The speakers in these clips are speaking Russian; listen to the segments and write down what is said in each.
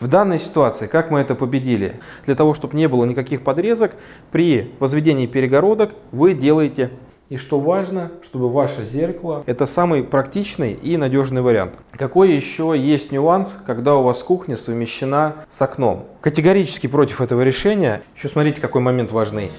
В данной ситуации, как мы это победили? Для того, чтобы не было никаких подрезок, при возведении перегородок вы делаете и что важно, чтобы ваше зеркало это самый практичный и надежный вариант. Какой еще есть нюанс, когда у вас кухня совмещена с окном? Категорически против этого решения. Еще смотрите, какой момент важный.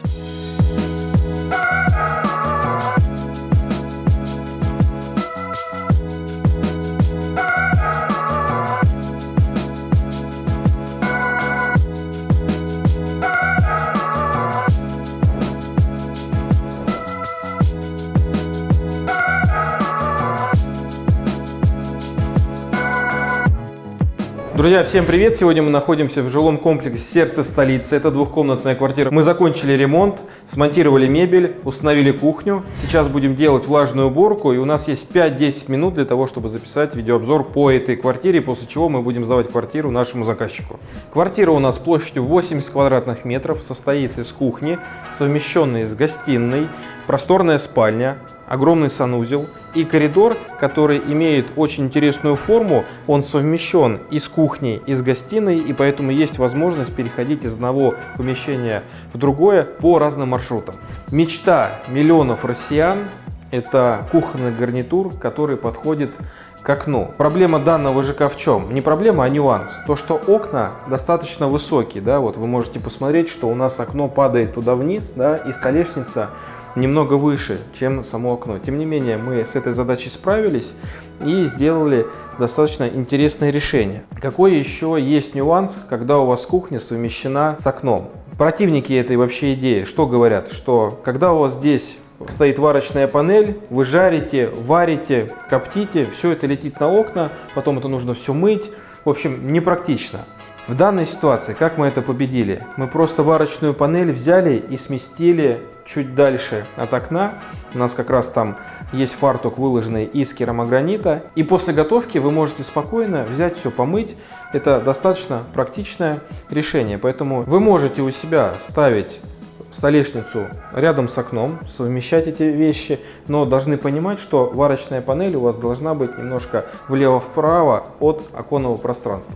Друзья, всем привет! Сегодня мы находимся в жилом комплексе «Сердце столицы». Это двухкомнатная квартира. Мы закончили ремонт, смонтировали мебель, установили кухню. Сейчас будем делать влажную уборку. И у нас есть 5-10 минут для того, чтобы записать видеообзор по этой квартире, после чего мы будем сдавать квартиру нашему заказчику. Квартира у нас площадью 80 квадратных метров, состоит из кухни, совмещенной с гостиной, просторная спальня, огромный санузел и коридор, который имеет очень интересную форму. Он совмещен и с кухней, и с гостиной, и поэтому есть возможность переходить из одного помещения в другое по разным маршрутам. Мечта миллионов россиян – это кухонный гарнитур, который подходит к окну. Проблема данного ЖК в чем? Не проблема, а нюанс. То, что окна достаточно высокие, да, вот вы можете посмотреть, что у нас окно падает туда вниз, да, и столешница немного выше, чем само окно. Тем не менее, мы с этой задачей справились и сделали достаточно интересное решение. Какой еще есть нюанс, когда у вас кухня совмещена с окном? Противники этой вообще идеи что говорят? Что когда у вас здесь стоит варочная панель, вы жарите, варите, коптите, все это летит на окна, потом это нужно все мыть. В общем, непрактично. В данной ситуации, как мы это победили? Мы просто варочную панель взяли и сместили чуть дальше от окна. У нас как раз там есть фартук, выложенный из керамогранита. И после готовки вы можете спокойно взять все, помыть. Это достаточно практичное решение. Поэтому вы можете у себя ставить столешницу рядом с окном, совмещать эти вещи, но должны понимать, что варочная панель у вас должна быть немножко влево-вправо от оконного пространства.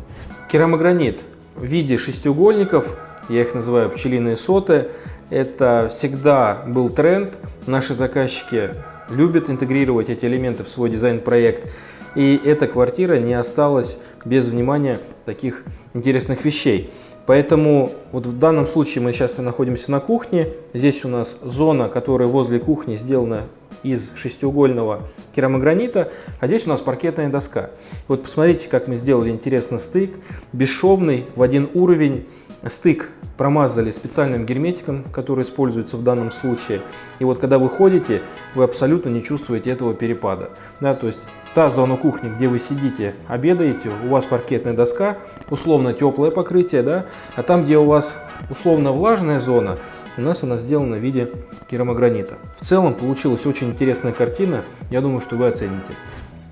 Керамогранит в виде шестиугольников, я их называю пчелиные соты, это всегда был тренд. Наши заказчики любят интегрировать эти элементы в свой дизайн-проект. И эта квартира не осталась без внимания таких интересных вещей. Поэтому вот в данном случае мы сейчас находимся на кухне. Здесь у нас зона, которая возле кухни сделана из шестиугольного керамогранита, а здесь у нас паркетная доска. Вот посмотрите, как мы сделали интересный стык, бесшовный, в один уровень. Стык промазали специальным герметиком, который используется в данном случае. И вот когда вы ходите, вы абсолютно не чувствуете этого перепада. Да, то есть та зона кухни, где вы сидите, обедаете, у вас паркетная доска, условно теплое покрытие, да, а там, где у вас условно влажная зона, у нас она сделана в виде керамогранита. В целом получилась очень интересная картина, я думаю, что вы оцените.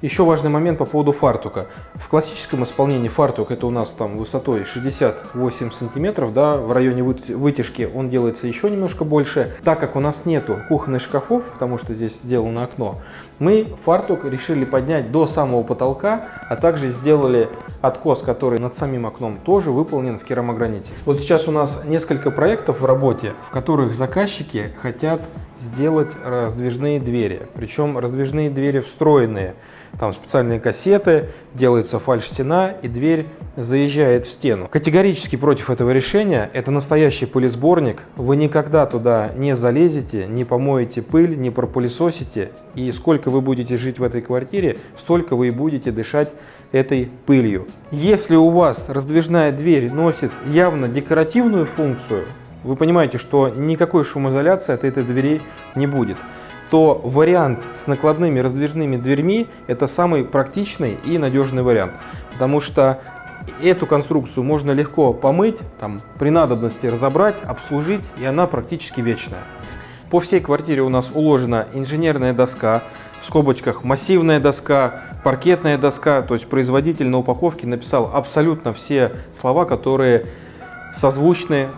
Еще важный момент по поводу фартука. В классическом исполнении фартук это у нас там высотой 68 сантиметров, да, в районе вытяжки он делается еще немножко больше. Так как у нас нету кухонных шкафов, потому что здесь сделано окно, мы фартук решили поднять до самого потолка, а также сделали откос, который над самим окном тоже выполнен в керамограните. Вот сейчас у нас несколько проектов в работе, в которых заказчики хотят сделать раздвижные двери. Причем раздвижные двери встроенные. Там специальные кассеты, делается фальш-стена и дверь заезжает в стену. Категорически против этого решения. Это настоящий пылесборник. Вы никогда туда не залезете, не помоете пыль, не пропылесосите. И сколько вы будете жить в этой квартире, столько вы и будете дышать этой пылью. Если у вас раздвижная дверь носит явно декоративную функцию, вы понимаете, что никакой шумоизоляции от этой двери не будет, то вариант с накладными раздвижными дверьми это самый практичный и надежный вариант. Потому что эту конструкцию можно легко помыть, там, при надобности разобрать, обслужить, и она практически вечная. По всей квартире у нас уложена инженерная доска, в скобочках массивная доска, паркетная доска, то есть производитель на упаковке написал абсолютно все слова, которые созвучны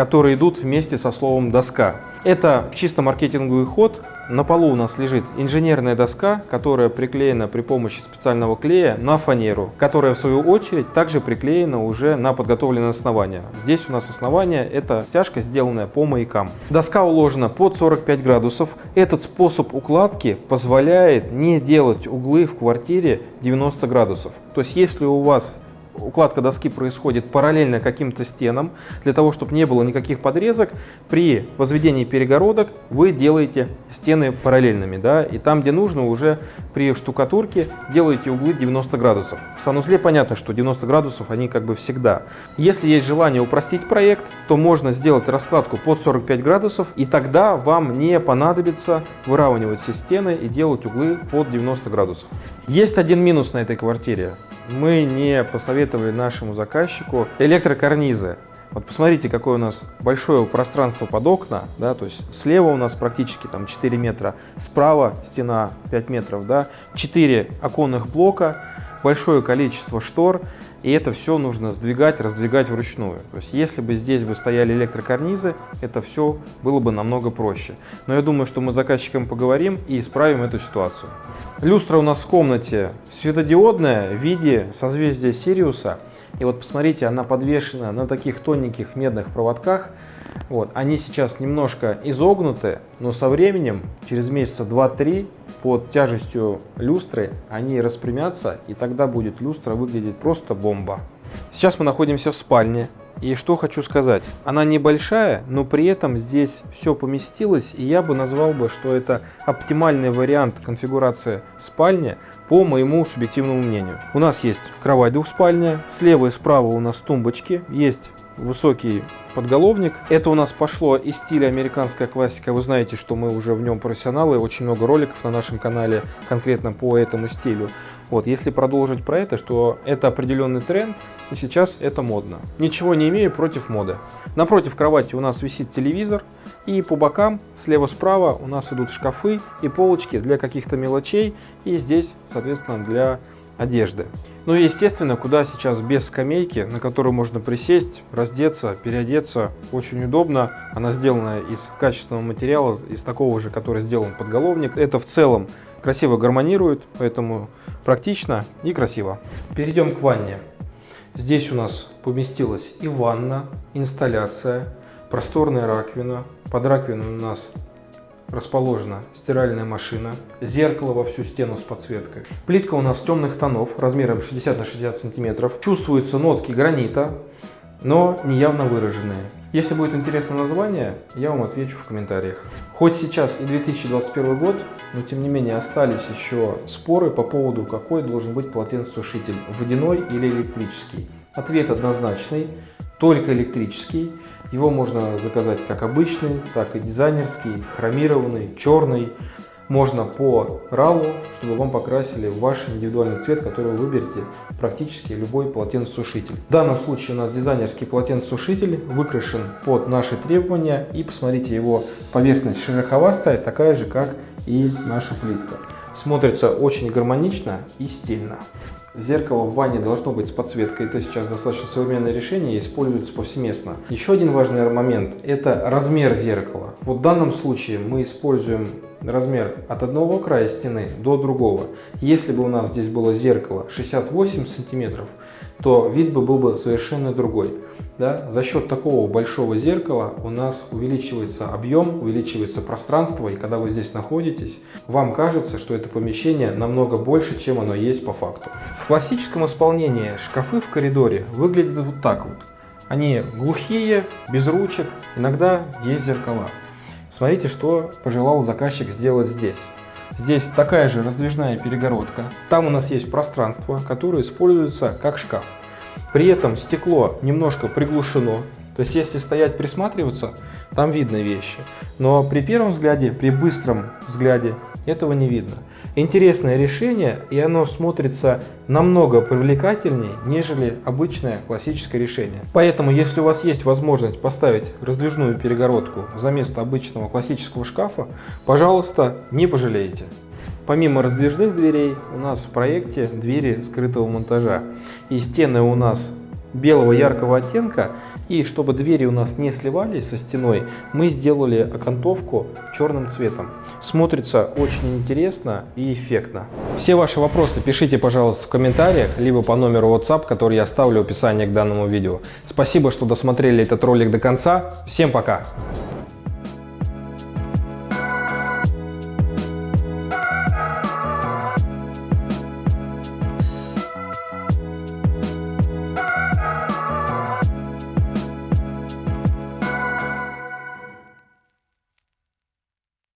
которые идут вместе со словом «доска». Это чисто маркетинговый ход. На полу у нас лежит инженерная доска, которая приклеена при помощи специального клея на фанеру, которая в свою очередь также приклеена уже на подготовленное основание. Здесь у нас основание это стяжка, сделанная по маякам. Доска уложена под 45 градусов. Этот способ укладки позволяет не делать углы в квартире 90 градусов. То есть если у вас укладка доски происходит параллельно каким-то стенам. Для того, чтобы не было никаких подрезок, при возведении перегородок вы делаете стены параллельными. Да, и там, где нужно, уже при штукатурке делаете углы 90 градусов. В санузле понятно, что 90 градусов они как бы всегда. Если есть желание упростить проект, то можно сделать раскладку под 45 градусов, и тогда вам не понадобится выравнивать все стены и делать углы под 90 градусов. Есть один минус на этой квартире мы не посоветовали нашему заказчику электрокарнизы. Вот посмотрите, какое у нас большое пространство под окна, да, то есть слева у нас практически там 4 метра, справа стена 5 метров, да, 4 оконных блока, большое количество штор, и это все нужно сдвигать, раздвигать вручную. То есть если бы здесь бы стояли электрокарнизы, это все было бы намного проще. Но я думаю, что мы с заказчиком поговорим и исправим эту ситуацию. Люстра у нас в комнате светодиодная в виде созвездия Сириуса. И вот посмотрите, она подвешена на таких тоненьких медных проводках. Вот, они сейчас немножко изогнуты, но со временем, через месяца 2-3, под тяжестью люстры, они распрямятся, и тогда будет люстра выглядеть просто бомба. Сейчас мы находимся в спальне. И что хочу сказать, она небольшая, но при этом здесь все поместилось, и я бы назвал бы, что это оптимальный вариант конфигурации спальни по моему субъективному мнению. У нас есть кровать двухспальная, слева и справа у нас тумбочки, есть высокий подголовник. Это у нас пошло из стиля американская классика. Вы знаете, что мы уже в нем профессионалы, очень много роликов на нашем канале конкретно по этому стилю. Вот, если продолжить про это, что это определенный тренд, и сейчас это модно. Ничего не имею против моды. Напротив кровати у нас висит телевизор, и по бокам, слева-справа, у нас идут шкафы и полочки для каких-то мелочей, и здесь, соответственно, для одежды. Ну и естественно, куда сейчас без скамейки, на которую можно присесть, раздеться, переодеться. Очень удобно. Она сделана из качественного материала, из такого же, который сделан подголовник. Это в целом красиво гармонирует, поэтому практично и красиво. Перейдем к ванне. Здесь у нас поместилась и ванна, инсталляция, просторная раковина. Под раковиной у нас расположена стиральная машина, зеркало во всю стену с подсветкой. Плитка у нас темных тонов, размером 60 на 60 сантиметров. Чувствуются нотки гранита, но не явно выраженные. Если будет интересно название, я вам отвечу в комментариях. Хоть сейчас и 2021 год, но тем не менее остались еще споры по поводу, какой должен быть полотенцесушитель, водяной или электрический. Ответ однозначный, только электрический. Его можно заказать как обычный, так и дизайнерский, хромированный, черный можно по RAW, чтобы вам покрасили ваш индивидуальный цвет, который вы выберете практически любой полотенцесушитель. В данном случае у нас дизайнерский полотенцесушитель выкрашен под наши требования и посмотрите его поверхность шероховастая, такая же как и наша плитка. Смотрится очень гармонично и стильно. Зеркало в ванне должно быть с подсветкой. Это сейчас достаточно современное решение используется повсеместно. Еще один важный момент – это размер зеркала. Вот в данном случае мы используем размер от одного края стены до другого. Если бы у нас здесь было зеркало 68 сантиметров, то вид бы был бы совершенно другой. Да? За счет такого большого зеркала у нас увеличивается объем, увеличивается пространство, и когда вы здесь находитесь, вам кажется, что это помещение намного больше, чем оно есть по факту. В классическом исполнении шкафы в коридоре выглядят вот так вот. Они глухие, без ручек, иногда есть зеркала. Смотрите, что пожелал заказчик сделать здесь. Здесь такая же раздвижная перегородка. Там у нас есть пространство, которое используется как шкаф. При этом стекло немножко приглушено. То есть если стоять присматриваться, там видно вещи. Но при первом взгляде, при быстром взгляде этого не видно. Интересное решение, и оно смотрится намного привлекательнее, нежели обычное классическое решение. Поэтому, если у вас есть возможность поставить раздвижную перегородку за место обычного классического шкафа, пожалуйста, не пожалеете. Помимо раздвижных дверей, у нас в проекте двери скрытого монтажа. И стены у нас белого яркого оттенка. И чтобы двери у нас не сливались со стеной, мы сделали окантовку черным цветом. Смотрится очень интересно и эффектно. Все ваши вопросы пишите, пожалуйста, в комментариях, либо по номеру WhatsApp, который я оставлю в описании к данному видео. Спасибо, что досмотрели этот ролик до конца. Всем пока!